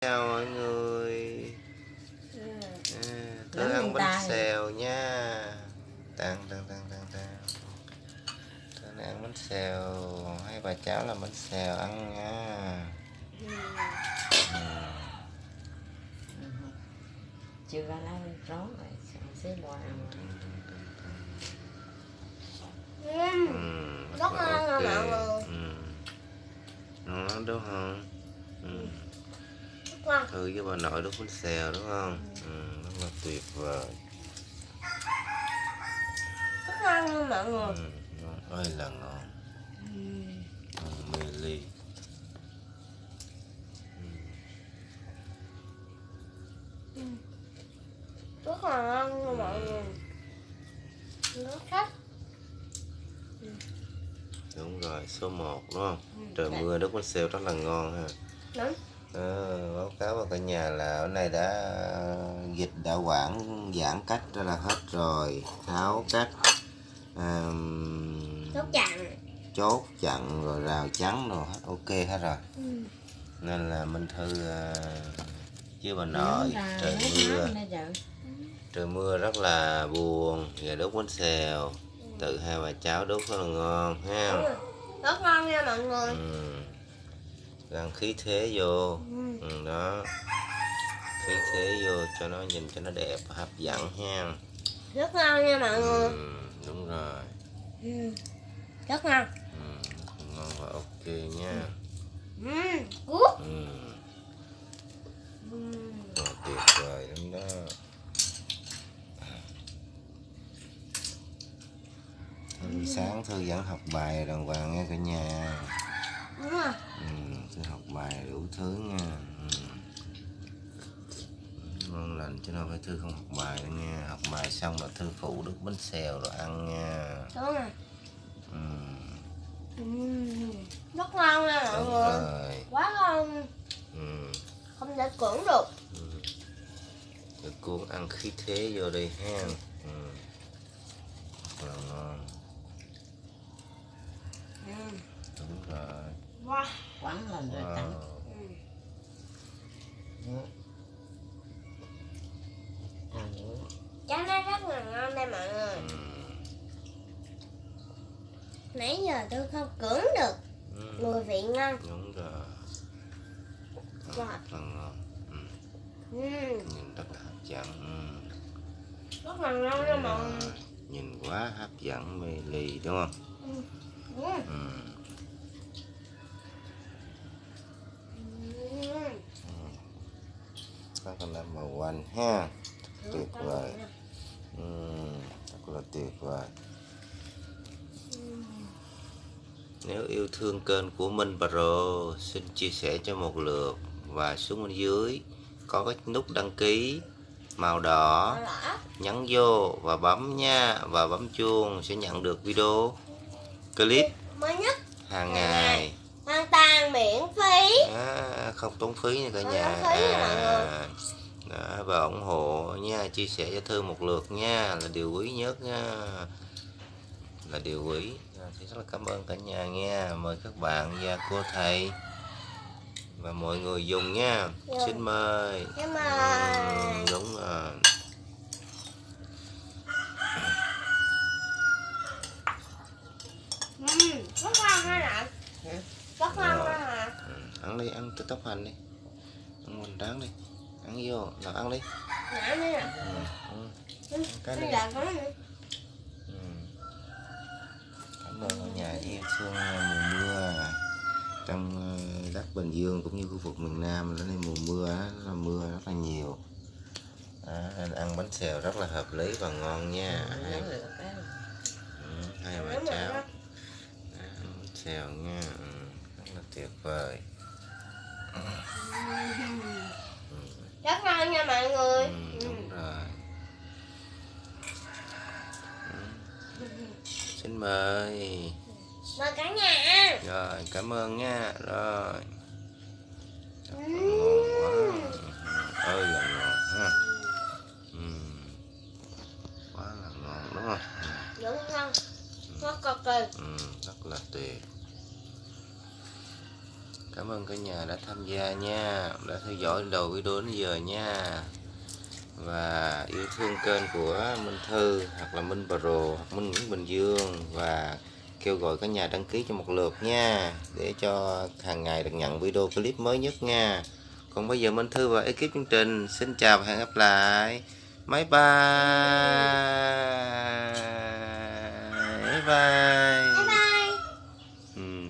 chào mọi người. Ừ. à, Lớn ăn bánh xèo nha. Tăng tăng tăng tăng tăng tôi này ăn bánh xèo. Hai bà cháu làm bánh xèo ăn nha. Ừ. chưa ra lá rón rồi xếp qua ăn. Ừ, Rất ngon à mọi người. ngon lắm đúng không? Ừ. ngon. thư với bà nội đốt bánh xèo đúng không? Ừ, rất là tuyệt vời. Rất ngon luôn mọi người. Ừ, ngon. Ơi là ngon. Ngon mê ly. Rất là ngon luôn mọi người. Nó khách. Đúng rồi số 1 đúng không? Trời Dạ. mưa đốt bánh xèo rất là ngon ha. Đúng Ờ, báo cáo với cả nhà là ở này đã dịch đã quản giãn cách đó là hết rồi. Tháo cách um, rất chặn. chốt chặn rồi rào chắn rồi hết ok hết rồi. Ừ. nên là minh thư à, với bà nội trời mưa. trời mưa rất là buồn. Và đốt bánh xèo. Tự hai bà cháu đốt rất là ngon ha? Rất ngon nha mọi người. Ừ. Gắn khí thế vô. Ừ. ừ, đó. Khí thế vô cho nó nhìn cho nó đẹp hấp dẫn ha. Rất ngon nha mọi người. ừ, đúng rồi. Ừ. rất ngon. Ừ, ngon và ok nha. Ừ. ừ, ừ. rồi, tuyệt vời lắm đó. Thư sáng Thư vẫn học bài đàng hoàng nghe cả nhà đúng rồi ừ, học bài đủ thứ nha. Ừ. ngon lành chứ đâu phải Thư không học bài đâu nha. Học bài xong là Thư phụ đứt bánh xèo rồi ăn nha. Đúng rồi. Ừ, ừ. rất ngon nha mọi người. quá ngon. Ừ. không thể cưỡng được. Được cuốn ăn khí thế vô đây ha. Ừ. Rất là ngon. Ừ. đúng rồi wow quán lên rồi wow. tặng ừ. Trái nó rất là ngon đây mọi người ừ. Nãy giờ tôi không cưỡng được Ừ. Mùi vị ngon đúng rồi Wow. rất là ngon ừ. ừ. nhìn rất là hấp dẫn ừ. Rất là ngon nha mọi người nhìn quá hấp dẫn mê ly đúng không ừ. ừ. Ừ. các con màu quanh ha. Tuyệt vời ừ. rất là tuyệt vời Nếu yêu thương kênh của Minh Pro xin chia sẻ cho một lượt. Và xuống bên dưới có cái nút đăng ký màu đỏ. Nhấn vô và bấm nha và bấm chuông sẽ nhận được video clip hàng ngày hoàn toàn miễn phí. À, không tốn phí nha cả Không nhà. tốn phí nha mọi người. à, đó, và ủng hộ nha chia sẻ cho thư một lượt nha là điều quý nhất nha. Là điều quý. À, thì rất là cảm ơn cả nhà nha. Mời các bạn và cô thầy và mọi người dùng nha. Dạ. xin mời. Cảm ừ, ơn đúng rồi. Ừ. Rất ngon ha nè? Ừ. Rất ngon Rồi. ừ, ăn đi ăn tóc hành đi. Ăn hoành tráng đi. Ăn vô nào ăn đi. Ừ, ừ. Ừ. Cái này. giờ có nữa Ừ. Cảm ơn nhà yêu thương mùa mưa. Trong ờ, đất Bình Dương cũng như khu vực miền Nam đến đây mùa mưa là mưa rất là nhiều. Đó, nên ăn bánh xèo rất là hợp lý và ngon nha. Hai, bà cháu ăn. Bánh xèo nha là tuyệt vời Rất ngon nha mọi người ừ, ừ. đúng rồi ừ. xin mời Mời cả nhà rồi cảm ơn nha rồi Ừ. ngon quá ơi là ngon ha ừ. quá là ngon đúng không Rất ngon Rất cực kỳ ừ. rất là tuyệt cảm ơn cả nhà đã tham gia nha. Đã theo dõi đầu video đến giờ nha. Và yêu thương kênh của Minh Thư, hoặc là Minh Pro hoặc Minh Nguyễn Bình Dương. Và kêu gọi cả nhà đăng ký cho một lượt nha. Để cho hàng ngày được nhận video clip mới nhất nha. Còn bây giờ Minh Thư và ekip chương trình xin chào và hẹn gặp lại. Bye bye. Bye bye.